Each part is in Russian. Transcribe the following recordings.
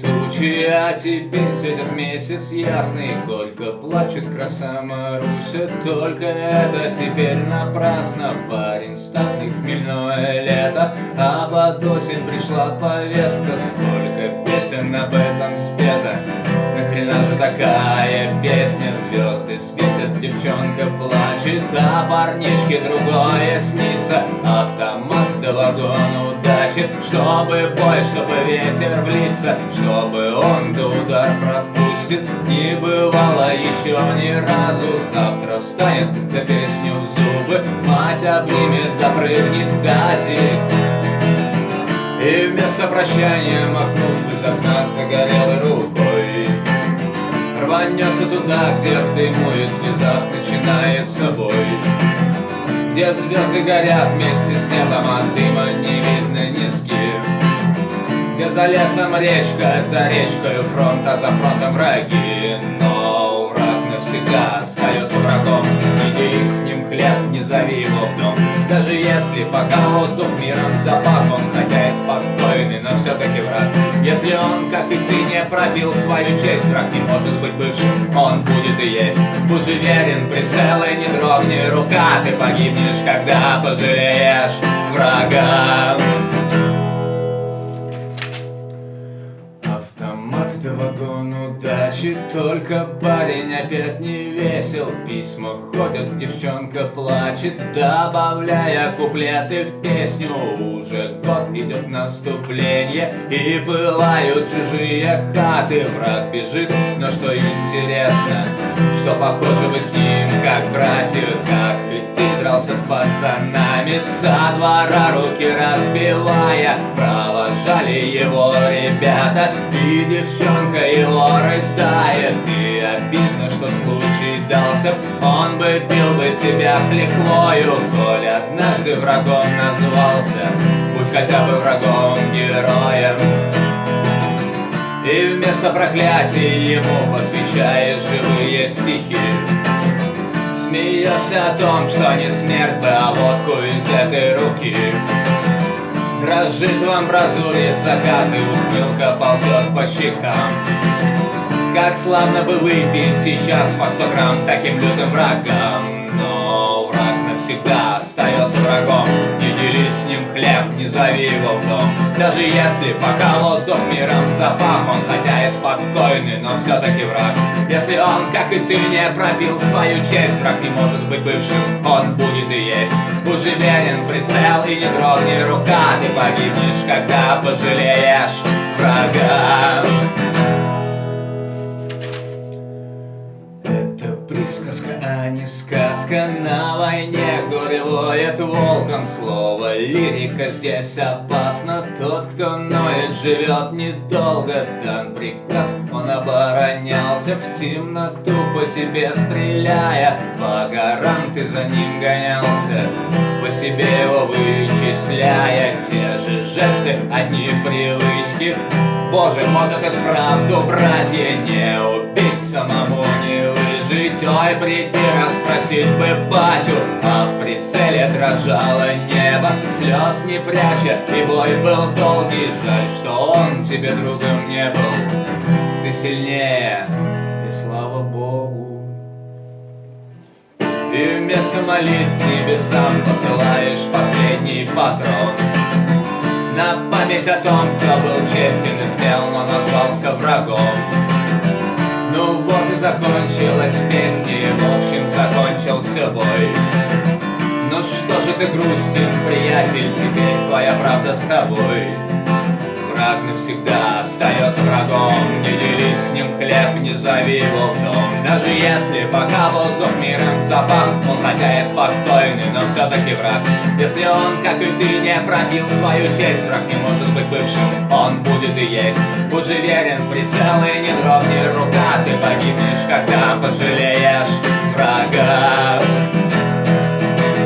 тучи, а теперь светит месяц ясный. Горько плачет краса Маруся Только это теперь напрасно. Парень статный, хмельное лето А под осень пришла повестка. Сколько песен об этом спето Нахрена же такая песня? Звезды светят, девчонка плачет А парнишке другое снится. Автомат до вагона удачи Чтобы бой, чтобы ветер в лица Чтобы он до удар пропустит. Не бывало еще ни разу Завтра встанет, да песню в зубы Мать обнимет, да прыгнет в газик. И вместо прощания, махнув из окна загорелой рукой Рванется туда, где в дыму и слезах начинает собой. Где звезды горят вместе с небом, а дыма не видно низги Где за лесом речка, за речкой фронт, а за фронтом враги. Но враг навсегда остается врагом. Дели с ним хлеб, не зови его в дом. Даже если пока воздух миром запах Он хотя и спокойный, но все-таки он, как и ты, не пробил свою честь. Враг не может быть бывшим, он будет и есть. Будь же верен, прицел и не дрогни рука Ты погибнешь, когда пожалеешь врага удачи Только парень опять не весел. Письма ходят, девчонка плачет Добавляя куплеты в песню. Уже год идет наступление И пылают чужие хаты. Враг бежит, но что интересно Что похоже вы с ним, как братья Как ведь ты дрался с пацанами. Со двора руки разбивая ребята И девчонка его рыдает. И обидно, что случай дался Он бы бил бы тебя с лихвою Коль однажды врагом назвался. Будь хотя бы врагом героем И вместо проклятий ему посвящаешь живые стихи. Смеешься о том, что не смерть а водку из этой руки Дрожит в амбразуре закат и ухмылка ползет по щекам. Как славно бы выпить сейчас по сто грамм таким лютым врагам. Но враг навсегда дели с ним хлеб, не зови его в дом Даже если пока воздух миром запах Он хотя и спокойный, но все-таки враг. Если он, как и ты, не пробил свою честь Враг не может быть бывшим, он будет и есть. Будь верен, прицел и не дрогни рука Ты погибнешь, когда пожалеешь не сказка На войне. Горе воет волком Слово лирика здесь опасно. Тот, кто ноет, живет недолго. Дан приказ, он оборонялся. В темноту по тебе стреляя. По горам ты за ним гонялся. По себе его вычисляя. Те же жесты, одни привычки. Боже, может и вправду, братья, не убить самому не Ой, приди расспросить бы батю. А в прицеле дрожало небо Слез не пряча, и бой был долгий. Жаль, что он тебе другом не был. Ты сильнее, и слава Богу. И вместо молитв небесам посылаешь последний патрон. На память о том, кто был честен и смел, но назвался врагом закончилась песня, в общем закончился бой. Ну что же ты грустен, приятель, теперь твоя правда с тобой Враг навсегда. Остается врагом Не дели с ним хлеб, не зови его в дом. Даже если пока воздух миром запах Он хотя и спокойный, но все-таки враг. Если он, как и ты, не пробил свою честь Враг не может быть бывшим, он будет и есть. Будь же верен, прицел и не дрогни рука Ты погибнешь, когда пожалеешь врага.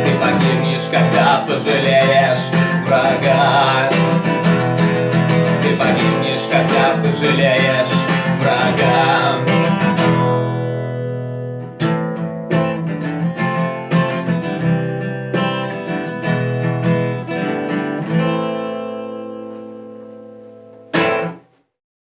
Ты погибнешь, когда пожалеешь жалея